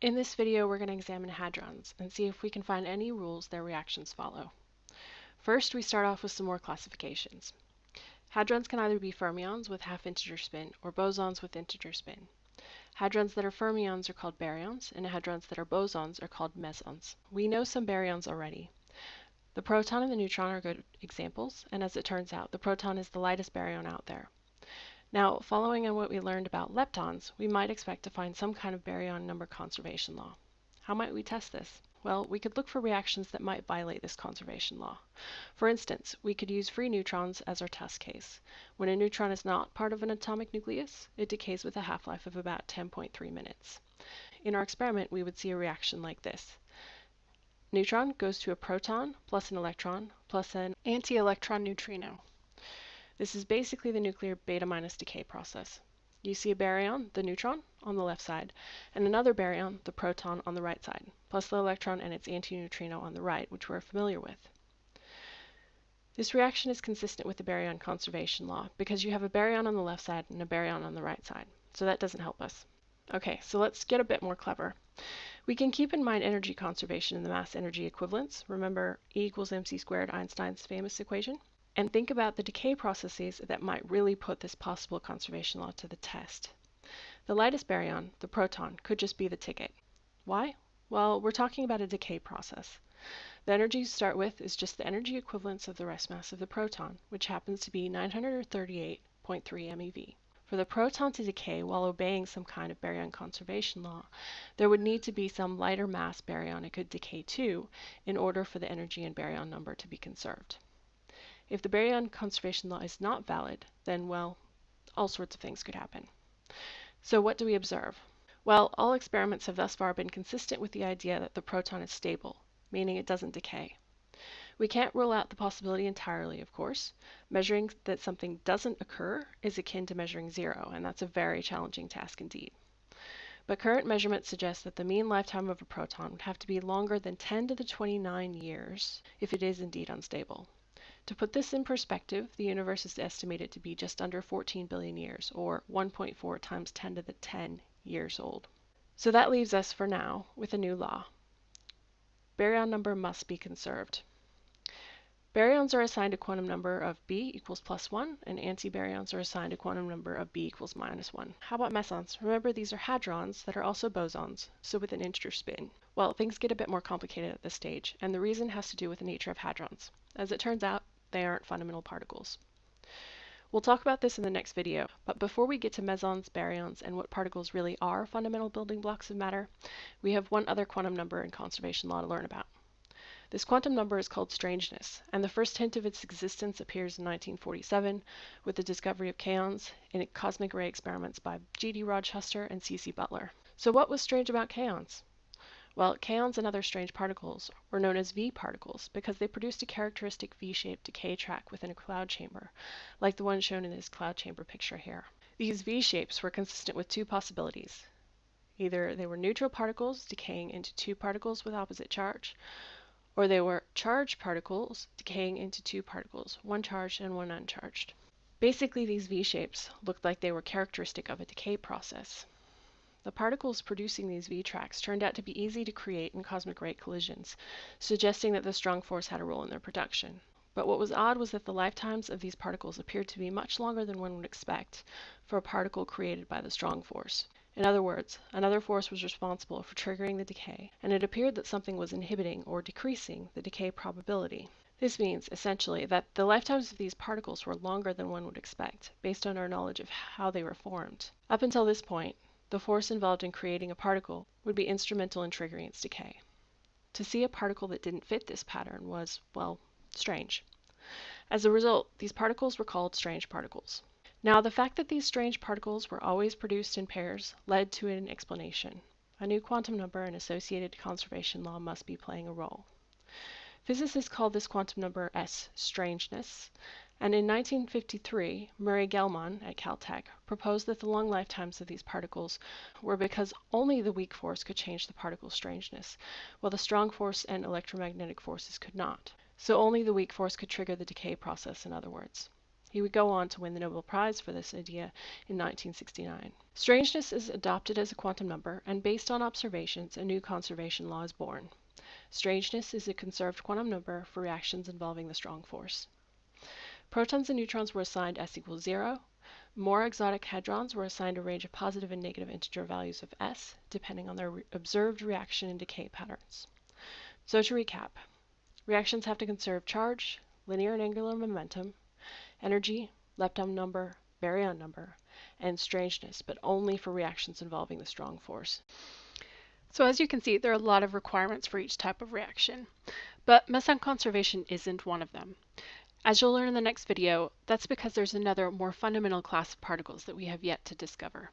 In this video, we're going to examine hadrons and see if we can find any rules their reactions follow. First, we start off with some more classifications. Hadrons can either be fermions with half-integer spin or bosons with integer spin. Hadrons that are fermions are called baryons, and hadrons that are bosons are called mesons. We know some baryons already. The proton and the neutron are good examples, and as it turns out, the proton is the lightest baryon out there. Now, following on what we learned about leptons, we might expect to find some kind of baryon number conservation law. How might we test this? Well, we could look for reactions that might violate this conservation law. For instance, we could use free neutrons as our test case. When a neutron is not part of an atomic nucleus, it decays with a half-life of about 10.3 minutes. In our experiment, we would see a reaction like this. Neutron goes to a proton plus an electron plus an anti-electron neutrino. This is basically the nuclear beta minus decay process. You see a baryon, the neutron, on the left side, and another baryon, the proton, on the right side, plus the electron and its antineutrino on the right, which we're familiar with. This reaction is consistent with the baryon conservation law because you have a baryon on the left side and a baryon on the right side, so that doesn't help us. Okay, so let's get a bit more clever. We can keep in mind energy conservation in the mass energy equivalence. Remember E equals mc squared, Einstein's famous equation? And think about the decay processes that might really put this possible conservation law to the test. The lightest baryon, the proton, could just be the ticket. Why? Well, we're talking about a decay process. The energy you start with is just the energy equivalence of the rest mass of the proton, which happens to be 938.3 MeV. For the proton to decay while obeying some kind of baryon conservation law, there would need to be some lighter mass baryon it could decay to in order for the energy and baryon number to be conserved. If the baryon conservation law is not valid, then, well, all sorts of things could happen. So what do we observe? Well, all experiments have thus far been consistent with the idea that the proton is stable, meaning it doesn't decay. We can't rule out the possibility entirely, of course. Measuring that something doesn't occur is akin to measuring zero, and that's a very challenging task indeed. But current measurements suggest that the mean lifetime of a proton would have to be longer than 10 to the 29 years if it is indeed unstable. To put this in perspective, the universe is estimated to be just under 14 billion years, or 1.4 times 10 to the 10 years old. So that leaves us, for now, with a new law. Baryon number must be conserved. Baryons are assigned a quantum number of b equals plus 1, and antibaryons are assigned a quantum number of b equals minus 1. How about mesons? Remember, these are hadrons that are also bosons, so with an integer spin. Well, things get a bit more complicated at this stage, and the reason has to do with the nature of hadrons. As it turns out, they aren't fundamental particles. We'll talk about this in the next video, but before we get to mesons, baryons, and what particles really are fundamental building blocks of matter, we have one other quantum number in conservation law to learn about. This quantum number is called strangeness, and the first hint of its existence appears in 1947 with the discovery of kaons in cosmic ray experiments by G.D. Rochester and C.C. Butler. So what was strange about kaons? Well, kaons and other strange particles were known as V particles because they produced a characteristic V-shaped decay track within a cloud chamber, like the one shown in this cloud chamber picture here. These V-shapes were consistent with two possibilities. Either they were neutral particles decaying into two particles with opposite charge, or they were charged particles decaying into two particles, one charged and one uncharged. Basically, these V-shapes looked like they were characteristic of a decay process. The particles producing these V-tracks turned out to be easy to create in cosmic ray collisions, suggesting that the strong force had a role in their production. But what was odd was that the lifetimes of these particles appeared to be much longer than one would expect for a particle created by the strong force. In other words, another force was responsible for triggering the decay, and it appeared that something was inhibiting or decreasing the decay probability. This means, essentially, that the lifetimes of these particles were longer than one would expect, based on our knowledge of how they were formed. Up until this point, the force involved in creating a particle would be instrumental in triggering its decay. To see a particle that didn't fit this pattern was, well, strange. As a result, these particles were called strange particles. Now, the fact that these strange particles were always produced in pairs led to an explanation. A new quantum number and associated conservation law must be playing a role. Physicists call this quantum number S strangeness, and in 1953, Murray Gell-Mann at Caltech proposed that the long lifetimes of these particles were because only the weak force could change the particle's strangeness, while the strong force and electromagnetic forces could not. So only the weak force could trigger the decay process, in other words. He would go on to win the Nobel Prize for this idea in 1969. Strangeness is adopted as a quantum number, and based on observations, a new conservation law is born. Strangeness is a conserved quantum number for reactions involving the strong force. Protons and neutrons were assigned s equals 0. More exotic hadrons were assigned a range of positive and negative integer values of s, depending on their re observed reaction and decay patterns. So to recap, reactions have to conserve charge, linear and angular momentum, energy, lepton number, baryon number, and strangeness, but only for reactions involving the strong force. So as you can see, there are a lot of requirements for each type of reaction, but meson conservation isn't one of them. As you'll learn in the next video, that's because there's another more fundamental class of particles that we have yet to discover.